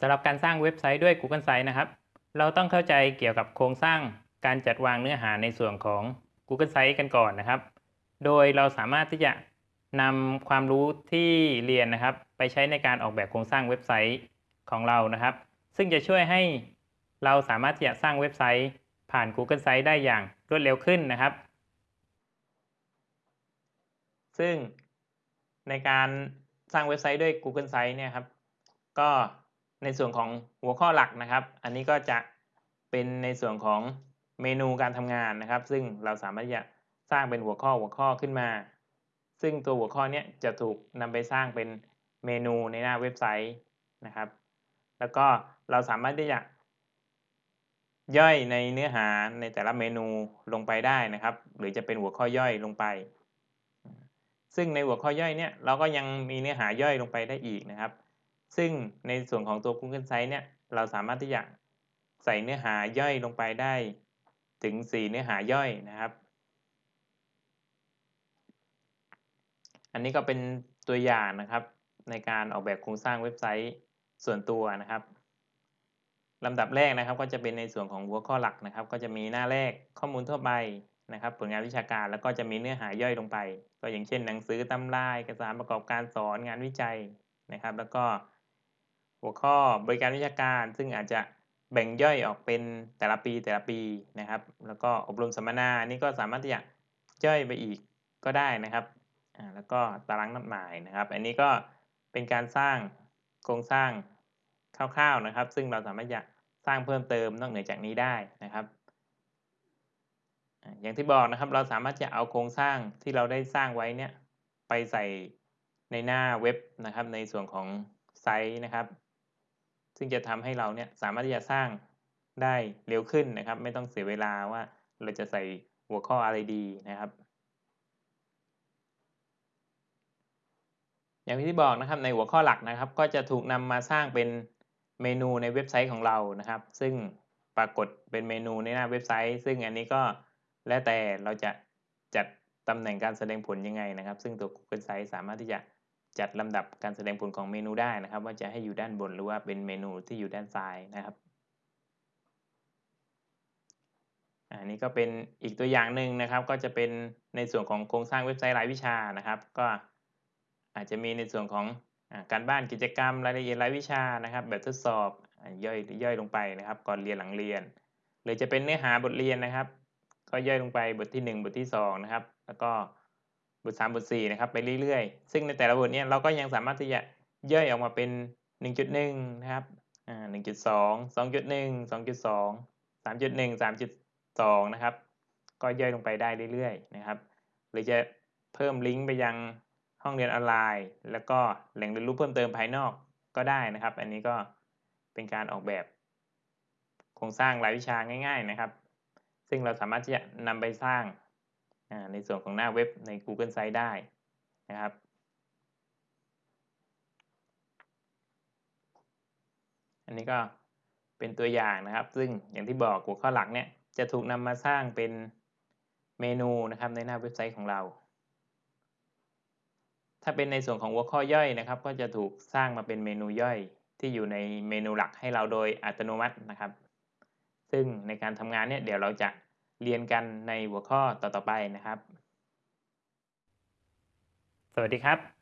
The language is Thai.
สำหรับการสร้างเว็บไซต์ด้วย Google Sites นะครับ เราต้องเข้าใจเกี่ยวกับโครงสร้างการจัดวางเนื้อหาในส่วนของ Google Sites กันก่อนนะครับ โดยเราสามารถที่จะนำความรู้ที่เรียนนะครับ ไปใช้ในการออกแบบโครงสร้างเว็บไซต์ของเรานะครับ ซึ่งจะช่วยให้เราสามารถที่จะสร้างเว็บไซต์ ผ่าน Google Sites ได้อย่างรวดเร็วขึ้นนะครับ ซึ่งในการสร้างเว็บไซต์ด้วย Google Sites เนี่ยครับ ก็ ในส่วนของหัวข้อหลักนะครับ อันนี้ก็จะเป็นในส่วนของเมนูการทำงานนะครับ ซึ่งเราสามารถจะสร้างเป็นหัวข้อหัวข้อขึ้นมา ซึ่งตัวหัวข้อนี้จะถูกนำไปสร้างเป็นเมนูในหน้าเว็บไซต์นะครับ แล้วก็เราสามารถที่จะย่อยในเนื้อหาในแต่ละเมนูลงไปได้นะครับ หรือจะเป็นหัวข้อย่อยลงไป ซึ่งในหัวข้อย่อยเนี่ยเราก็ยังมีเนื้อหาย่อยลงไปได้อีกนะครับ ซึ่งในส่วนของตัว Google Sites เนี่ยเราสามารถที่จะใส่เนื้อหาย่อยลงไปได้ถึง 4 เนื้อหาย่อยนะครับ อันนี้ก็เป็นตัวอย่างนะครับ ในการออกแบบโครงสร้างเว็บไซต์ส่วนตัวนะครับลำดับแรกนะครับก็จะเป็นในส่วนของหัวข้อหลักนะครับ ก็จะมีหน้าแรกข้อมูลทั่วไปนะครับ ผลงานวิชาการแล้วก็จะมีเนื้อหาย่อยลงไป ก็อย่างเช่น หนังสือตำราเอกสารประกอบการสอนงานวิจัยนะครับ แล้วก็ หัวข้อบริการวิชาการซึ่งอาจจะแบ่งย่อยออกเป็นแต่ละปีแต่ละปีนะครับ แล้วก็อบรมสัมมนานี่ก็สามารถที่จะย่อยไปอีกก็ได้นะครับแล้วก็ตารางนัดหมายนะครับ อันนี้ก็เป็นการสร้างโครงสร้างคร่าวๆนะครับ ซึ่งเราสามารถจะสร้างเพิ่มเติมนอกเหนือจากนี้ได้นะครับ อย่างที่บอกนะครับเราสามารถจะเอาโครงสร้างที่เราได้สร้างไว้เนี่ยไปใส่ในหน้าเว็บนะครับ ในส่วนของไซต์นะครับ ซึ่งจะทำให้เราเนี่ยสามารถที่จะสร้างได้เร็วขึ้นนะครับ ไม่ต้องเสียเวลาว่าเราจะใส่หัวข้ออะไรดีนะครับ อย่างที่บอกนะครับในหัวข้อหลักนะครับ ก็จะถูกนำมาสร้างเป็นเมนูในเว็บไซต์ของเรานะครับ ซึ่งปรากฏเป็นเมนูในหน้าเว็บไซต์ ซึ่งอันนี้ก็แล้วแต่เราจะจัดตำแหน่งการแสดงผลยังไงนะครับ ซึ่งตัว Google Sites สามารถที่จะ จัดลำดับการแสดงผลของเมนูได้นะครับ ว่าจะให้อยู่ด้านบนหรือว่าเป็นเมนูที่อยู่ด้านซ้ายนะครับอันนี้ก็เป็นอีกตัวอย่างหนึ่งนะครับ ก็จะเป็นในส่วนของโครงสร้างเว็บไซต์รายวิชานะครับ ก็อาจจะมีในส่วนของการบ้านกิจกรรมรายละเอียดรายวิชานะครับ แบบทดสอบย่อยย่อยลงไปนะครับ ก่อนเรียนหลังเรียน หรือจะเป็นเนื้อหาบทเรียนนะครับ ก็ย่อยลงไปบทที่ 1 บทที่2นะครับแล้วก็ บท3บท4นะครับไปเรื่อยๆ ซึ่งในแต่ละบทนี้เราก็ยังสามารถที่จะย่อยออกมาเป็น 1.1 นะครับอ่า1.2 2.1 2.2 3.1 3.2 นะครับ ก็ย่อยลงไปได้เรื่อยๆ นะครับ หรือจะเพิ่มลิงก์ไปยังห้องเรียนออนไลน์ แล้วก็แหล่งเรียนรู้เพิ่มเติมภายนอกก็ได้นะครับ อันนี้ก็เป็นการออกแบบ โครงสร้างรายวิชาง่าย ๆนะครับ ซึ่งเราสามารถที่จะนำไปสร้าง ในส่วนของหน้าเว็บใน Google Sites ได้นะครับ อันนี้ก็เป็นตัวอย่างนะครับ ซึ่งอย่างที่บอกหัวข้อหลักเนี่ยจะถูกนำมาสร้างเป็นเมนูนะครับในหน้าเว็บไซต์ของเรา ถ้าเป็นในส่วนของหัวข้อย่อยนะครับ ก็จะถูกสร้างมาเป็นเมนูย่อยที่อยู่ในเมนูหลักให้เราโดยอัตโนมัตินะครับ ซึ่งในการทำงานเนี่ยเดี๋ยวเราจะ เรียนกันในหัวข้อต่อๆไปนะครับ สวัสดีครับ